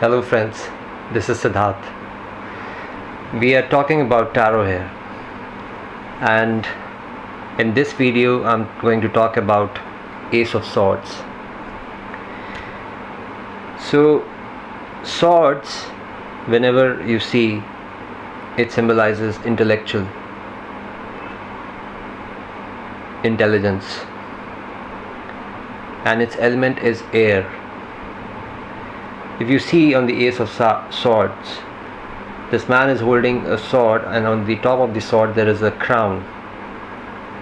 Hello friends, this is Siddharth. We are talking about tarot here and in this video I'm going to talk about Ace of Swords. So swords whenever you see it symbolizes intellectual intelligence and its element is air if you see on the ace of swords this man is holding a sword and on the top of the sword there is a crown.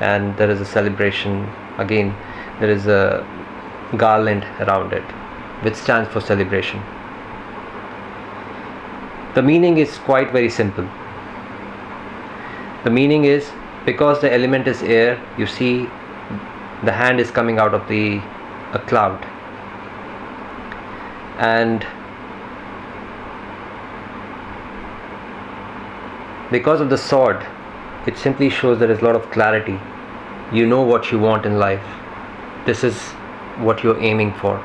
And there is a celebration again there is a garland around it which stands for celebration. The meaning is quite very simple. The meaning is because the element is air you see the hand is coming out of the a cloud and because of the sword it simply shows there is a lot of clarity. You know what you want in life. This is what you're aiming for.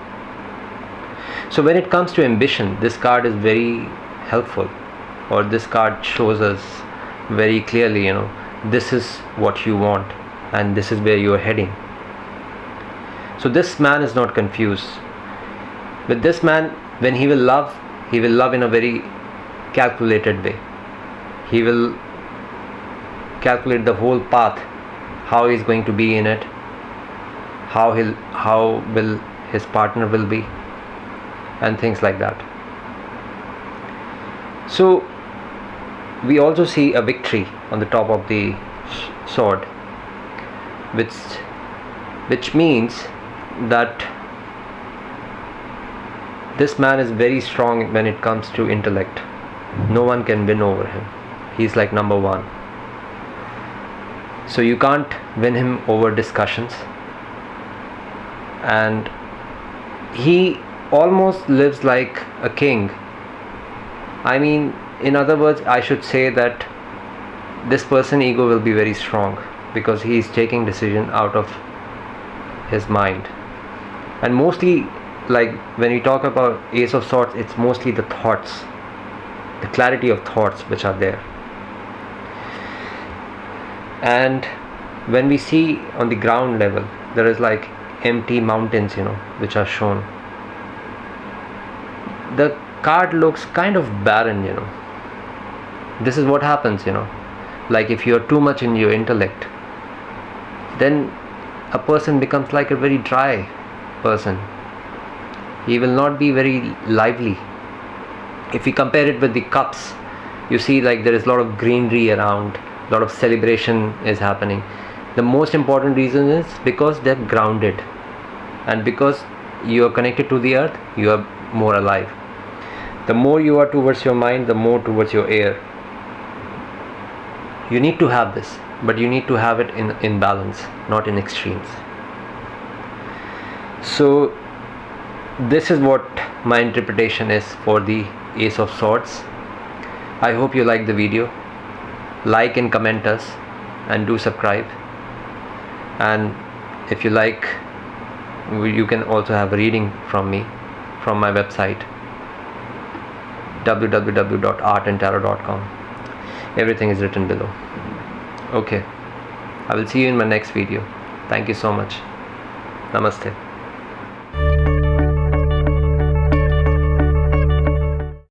So when it comes to ambition this card is very helpful or this card shows us very clearly you know this is what you want and this is where you are heading. So this man is not confused with this man when he will love he will love in a very calculated way. He will calculate the whole path how he's going to be in it how he'll how will his partner will be and things like that. So we also see a victory on the top of the sword which which means that this man is very strong when it comes to intellect. No one can win over him. He's like number one. So you can't win him over discussions. And he almost lives like a king. I mean in other words i should say that this person ego will be very strong because he is taking decision out of his mind. And mostly like when we talk about ace of swords it's mostly the thoughts the clarity of thoughts which are there. And when we see on the ground level there is like empty mountains you know which are shown. The card looks kind of barren you know. This is what happens you know. Like if you're too much in your intellect then a person becomes like a very dry person he will not be very lively. If we compare it with the cups you see like there is a lot of greenery around a lot of celebration is happening. The most important reason is because they're grounded and because you are connected to the earth you are more alive. The more you are towards your mind the more towards your air. You need to have this but you need to have it in in balance not in extremes. So this is what my interpretation is for the ace of swords. I hope you like the video. Like and comment us and do subscribe. And if you like you can also have a reading from me from my website www.artandtarot.com everything is written below. Okay. I will see you in my next video. Thank you so much. Namaste